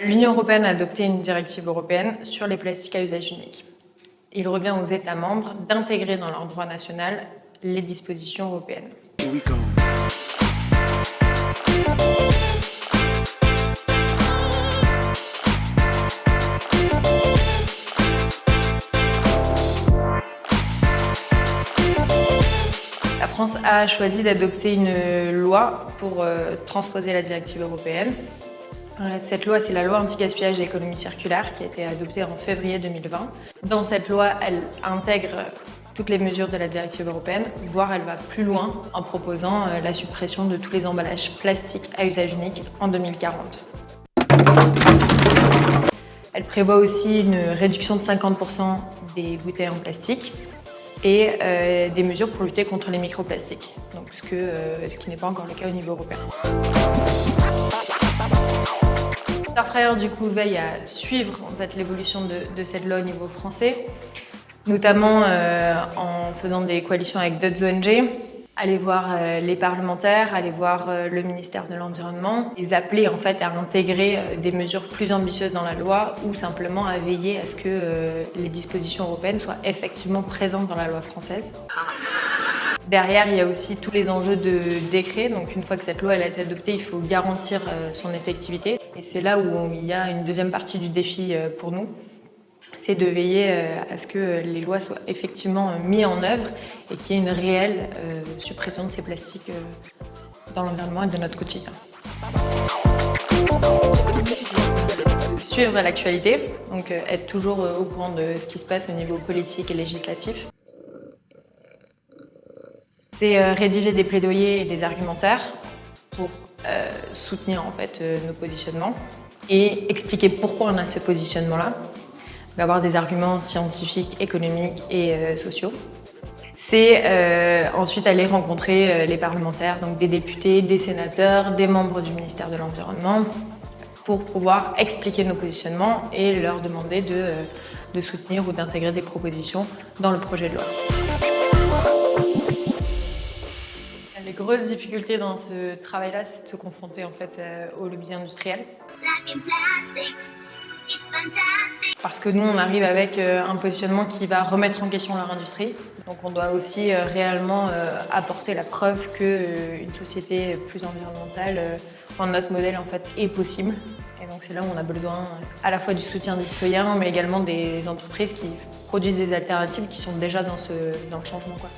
L'Union européenne a adopté une directive européenne sur les plastiques à usage unique. Il revient aux États membres d'intégrer dans leur droit national les dispositions européennes. La France a choisi d'adopter une loi pour euh, transposer la directive européenne. Cette loi, c'est la loi anti-gaspillage et économie circulaire qui a été adoptée en février 2020. Dans cette loi, elle intègre toutes les mesures de la directive européenne, voire elle va plus loin en proposant euh, la suppression de tous les emballages plastiques à usage unique en 2040. Elle prévoit aussi une réduction de 50% des bouteilles en plastique et euh, des mesures pour lutter contre les microplastiques, donc euh, ce qui n'est pas encore le cas au niveau européen. Starfryer du coup veille à suivre en fait, l'évolution de, cette loi au niveau français, notamment euh, en faisant des coalitions avec d'autres ONG, aller voir euh, les parlementaires, aller voir euh, le ministère de l'Environnement, les appeler en fait à intégrer des mesures plus ambitieuses dans la loi ou simplement à veiller à ce que les dispositions européennes soient effectivement présentes dans la loi française. Derrière, il y a aussi tous les enjeux de décret. Donc, une fois que cette loi a été adoptée, il faut garantir son effectivité. Et c'est là où il y a une deuxième partie du défi pour nous c'est de veiller euh, à ce que les lois soient effectivement euh, mises en œuvre et qu'il y ait une réelle euh, suppression de ces plastiques dans l'environnement et de notre quotidien. Suivre l'actualité, donc être toujours au courant de ce qui se passe au niveau politique et législatif. C'est rédiger des plaidoyers et des argumentaires pour soutenir en fait nos positionnements et expliquer pourquoi on a ce positionnement-là d'avoir des arguments scientifiques, économiques et euh, sociaux. C'est euh, ensuite aller rencontrer euh, les parlementaires, donc des députés, des sénateurs, des membres du ministère de l'Environnement, pour pouvoir expliquer nos positionnements et leur demander de, de soutenir ou d'intégrer des propositions dans le projet de loi. Les grosses difficultés dans ce travail-là, c'est de se confronter en fait au lobby industriel. Parce que nous, on arrive avec euh, un positionnement qui va remettre en question leur industrie. Donc on doit aussi euh, réellement euh, apporter la preuve qu'une société plus environnementale, enfin, notre modèle en fait, est possible. Et donc c'est là où on a besoin à la fois du soutien des citoyens, mais également des entreprises qui produisent des alternatives qui sont déjà dans, ce, dans le changement. Quoi.